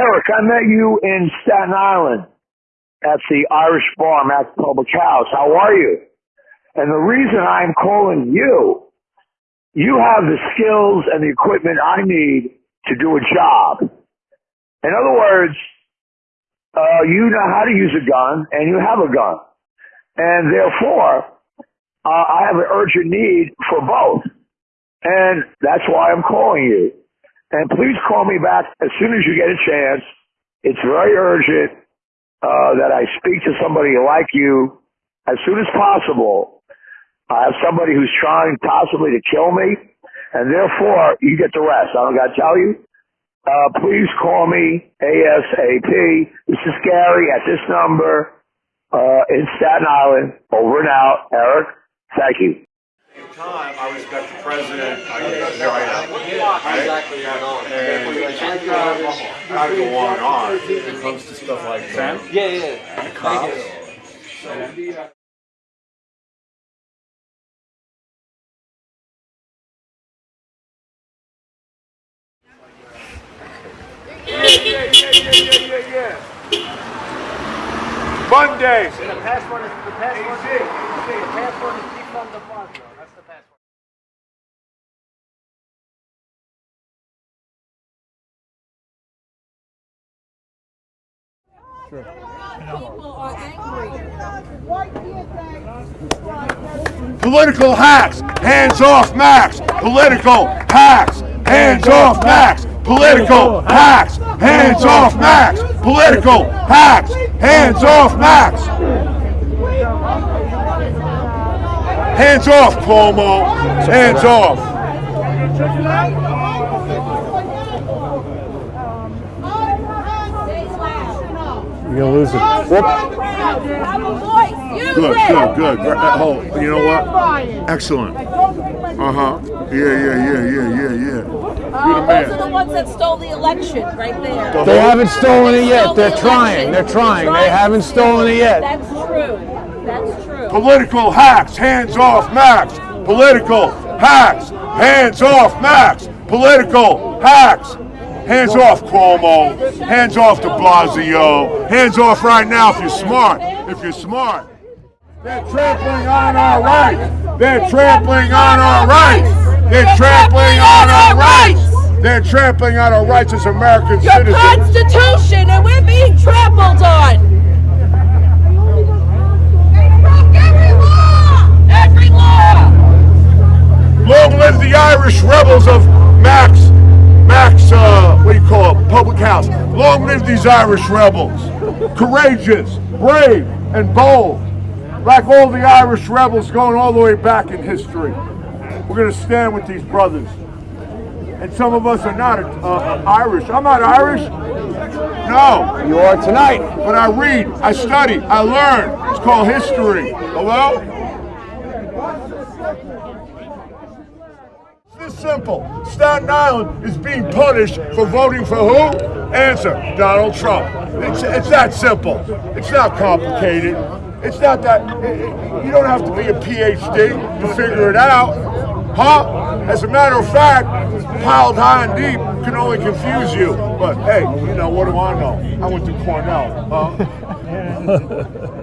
Eric, I met you in Staten Island at the Irish Bar, Mac Public House. How are you? And the reason I'm calling you, you have the skills and the equipment I need to do a job. In other words, uh, you know how to use a gun and you have a gun. And therefore, uh, I have an urgent need for both. And that's why I'm calling you. And please call me back as soon as you get a chance. It's very urgent uh, that I speak to somebody like you as soon as possible. I have somebody who's trying possibly to kill me, and therefore you get the rest. I don't got to tell you. Uh, please call me ASAP. This is Gary at this number uh, in Staten Island. Over and out. Eric, thank you time, I respect the president. I, there I am. Right? exactly going on. And uh, I go on and on when it comes to stuff like that. Yeah, yeah. The cops. Yeah, yeah, yeah, yeah, yeah, yeah. Mondays. The password is the password. The password is defund the fund, Political hacks. Hands off Mac's. Political hacks. Hands off Mac's. Political hacks. Hands off Mac's. Political hacks. Hands off Mac's. Hands off, Cuomo. Hands off. You're gonna lose it. Whoop. Good, good, good. Oh, you know what? Excellent. Uh huh. Yeah, yeah, yeah, yeah, yeah, yeah. You're the Uh, those are the ones that stole the election, right there. They haven't stolen it yet. They're trying. They're trying. They haven't stolen it yet. That's true. That's true. Political hacks. Hands off, Mac's. Political hacks. Hands off, Mac's. Political hacks. Hands off, Cuomo. Hands off de Blasio. Hands off right now if you're smart. If you're smart. They're trampling on our rights. They're trampling on our rights. They're trampling on our rights. They're trampling on our rights as American Your citizens. Constitution, and we're being trampled on. Every law. Every law. Long live the Irish rebels of Long live these Irish rebels. Courageous, brave, and bold. Like all the Irish rebels going all the way back in history. We're going to stand with these brothers. And some of us are not uh, Irish. I'm not Irish. No. You are tonight. But I read, I study, I learn. It's called history. Hello? It's this simple. Staten Island is being punished for voting for who? Answer, Donald Trump. It's, it's that simple. It's not complicated. It's not that, you don't have to be a PhD to figure it out. Huh? As a matter of fact, piled high and deep can only confuse you. But hey, you know, what do I know? I went to Cornell. Huh?